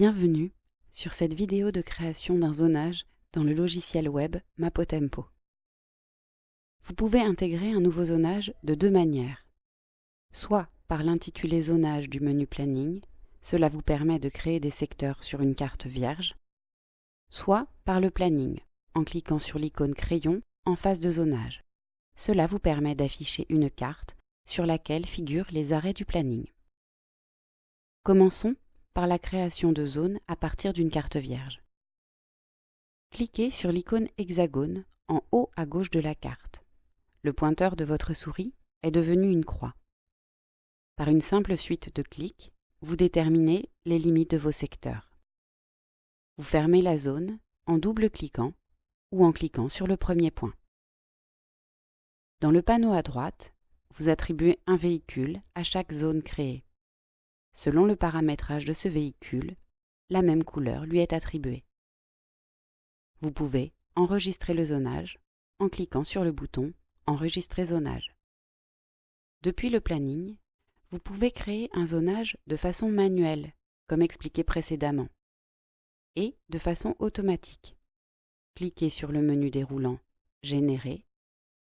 Bienvenue sur cette vidéo de création d'un zonage dans le logiciel web Mapotempo. Vous pouvez intégrer un nouveau zonage de deux manières. Soit par l'intitulé zonage du menu planning, cela vous permet de créer des secteurs sur une carte vierge, soit par le planning, en cliquant sur l'icône crayon en face de zonage. Cela vous permet d'afficher une carte sur laquelle figurent les arrêts du planning. Commençons par la création de zones à partir d'une carte vierge. Cliquez sur l'icône hexagone en haut à gauche de la carte. Le pointeur de votre souris est devenu une croix. Par une simple suite de clics, vous déterminez les limites de vos secteurs. Vous fermez la zone en double-cliquant ou en cliquant sur le premier point. Dans le panneau à droite, vous attribuez un véhicule à chaque zone créée. Selon le paramétrage de ce véhicule, la même couleur lui est attribuée. Vous pouvez enregistrer le zonage en cliquant sur le bouton Enregistrer zonage. Depuis le planning, vous pouvez créer un zonage de façon manuelle, comme expliqué précédemment, et de façon automatique. Cliquez sur le menu déroulant Générer,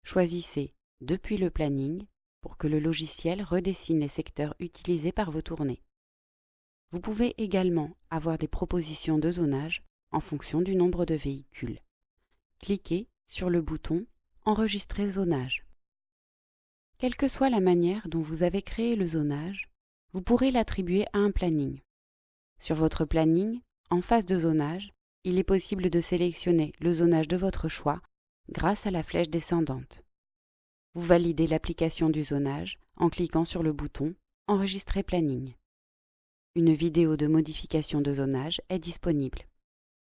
choisissez Depuis le planning pour que le logiciel redessine les secteurs utilisés par vos tournées. Vous pouvez également avoir des propositions de zonage en fonction du nombre de véhicules. Cliquez sur le bouton Enregistrer zonage. Quelle que soit la manière dont vous avez créé le zonage, vous pourrez l'attribuer à un planning. Sur votre planning, en face de zonage, il est possible de sélectionner le zonage de votre choix grâce à la flèche descendante. Vous validez l'application du zonage en cliquant sur le bouton Enregistrer planning. Une vidéo de modification de zonage est disponible.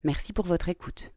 Merci pour votre écoute.